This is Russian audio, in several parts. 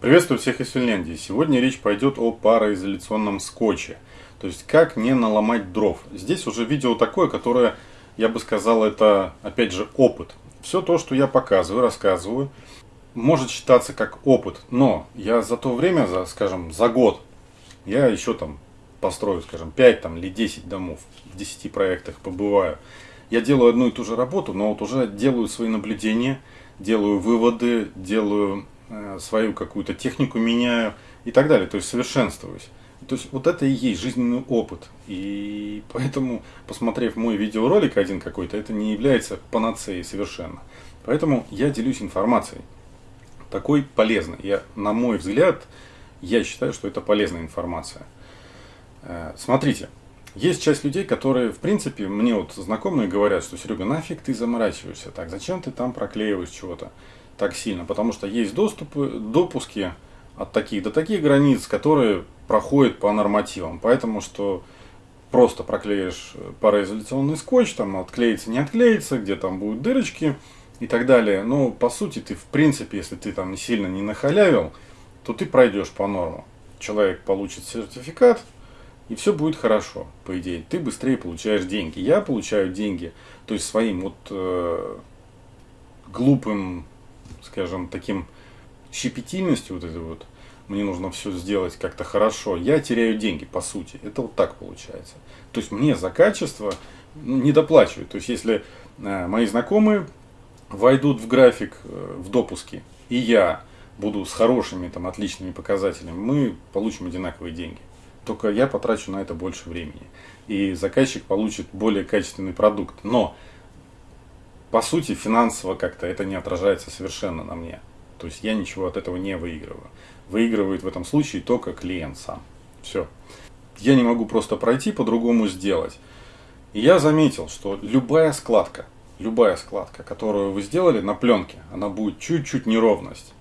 Приветствую всех из Финляндии. Сегодня речь пойдет о пароизоляционном скотче. То есть, как не наломать дров. Здесь уже видео такое, которое, я бы сказал, это, опять же, опыт. Все то, что я показываю, рассказываю, может считаться как опыт. Но я за то время, за, скажем, за год, я еще там построю, скажем, 5 там, или 10 домов, в 10 проектах побываю. Я делаю одну и ту же работу, но вот уже делаю свои наблюдения, делаю выводы, делаю свою какую-то технику меняю и так далее, то есть совершенствуюсь. То есть вот это и есть жизненный опыт. И поэтому, посмотрев мой видеоролик один какой-то, это не является панацеей совершенно. Поэтому я делюсь информацией. Такой полезной. Я, на мой взгляд, я считаю, что это полезная информация. Э, смотрите, есть часть людей, которые, в принципе, мне вот знакомые говорят, что Серега, нафиг ты заморачиваешься так, зачем ты там проклеиваешь чего-то так сильно, потому что есть доступы, допуски от таких до таких границ, которые проходят по нормативам. Поэтому что просто проклеишь пароизоляционный скотч, там отклеится, не отклеится, где там будут дырочки и так далее. Но по сути ты в принципе, если ты там сильно не нахалявил, то ты пройдешь по нормам. Человек получит сертификат, и все будет хорошо, по идее. Ты быстрее получаешь деньги. Я получаю деньги, то есть своим вот э, глупым скажем, таким щепетильностью вот этой вот, мне нужно все сделать как-то хорошо, я теряю деньги, по сути. Это вот так получается. То есть мне за качество ну, не доплачивают. То есть если э, мои знакомые войдут в график э, в допуске, и я буду с хорошими, там, отличными показателями, мы получим одинаковые деньги. Только я потрачу на это больше времени. И заказчик получит более качественный продукт. Но по сути, финансово как-то это не отражается совершенно на мне. То есть я ничего от этого не выигрываю. Выигрывает в этом случае только клиент сам. Все. Я не могу просто пройти, по-другому сделать. И я заметил, что любая складка, любая складка, которую вы сделали на пленке, она будет чуть-чуть неровность.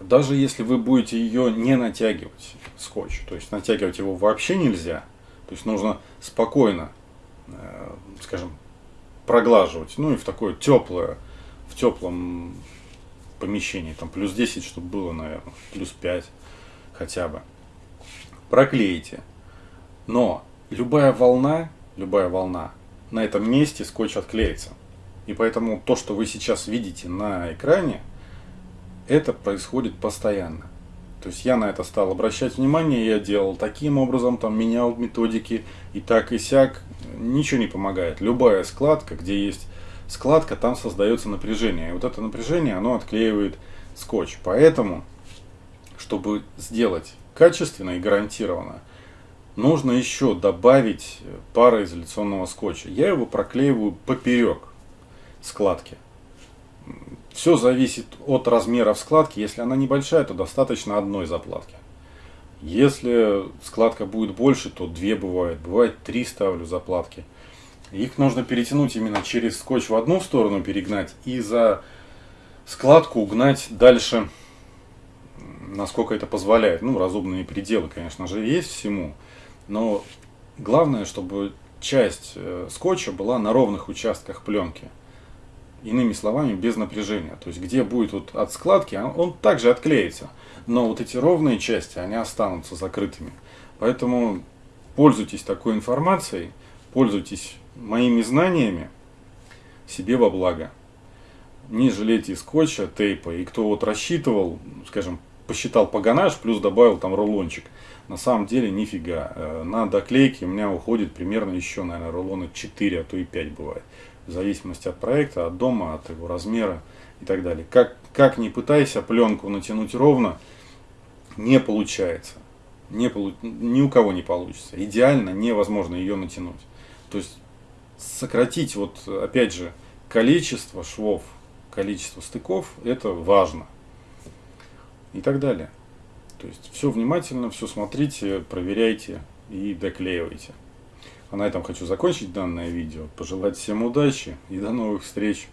Даже если вы будете ее не натягивать, скотч, то есть натягивать его вообще нельзя, то есть нужно спокойно, э, скажем, проглаживать. Ну и в такое теплое, в теплом помещении, там плюс 10, чтобы было, наверное, плюс 5 хотя бы. Проклеите. Но любая волна, любая волна на этом месте скотч отклеится. И поэтому то, что вы сейчас видите на экране, это происходит постоянно. То есть я на это стал обращать внимание, я делал таким образом, там менял методики и так и сяк, ничего не помогает. Любая складка, где есть складка, там создается напряжение. И вот это напряжение, оно отклеивает скотч. Поэтому, чтобы сделать качественно и гарантированно, нужно еще добавить пароизоляционного скотча. Я его проклеиваю поперек складки. Все зависит от размера складки. Если она небольшая, то достаточно одной заплатки. Если складка будет больше, то две бывает. Бывает три ставлю заплатки. Их нужно перетянуть именно через скотч в одну сторону перегнать и за складку угнать дальше, насколько это позволяет. Ну, разумные пределы, конечно же, есть всему. Но главное, чтобы часть э, скотча была на ровных участках пленки. Иными словами, без напряжения. То есть, где будет вот от складки, он также отклеится. Но вот эти ровные части, они останутся закрытыми. Поэтому пользуйтесь такой информацией, пользуйтесь моими знаниями себе во благо. Не жалейте скотча, тейпа. И кто вот рассчитывал, скажем, посчитал погонаж, плюс добавил там рулончик. На самом деле нифига. Э, на доклейки у меня уходит примерно еще, наверное, рулона 4, а то и 5 бывает в зависимости от проекта, от дома, от его размера и так далее. Как, как ни пытайся пленку натянуть ровно, не получается. Не полу... Ни у кого не получится. Идеально невозможно ее натянуть. То есть сократить, вот опять же, количество швов, количество стыков, это важно. И так далее. То есть все внимательно, все смотрите, проверяйте и доклеивайте. А на этом хочу закончить данное видео. Пожелать всем удачи и до новых встреч.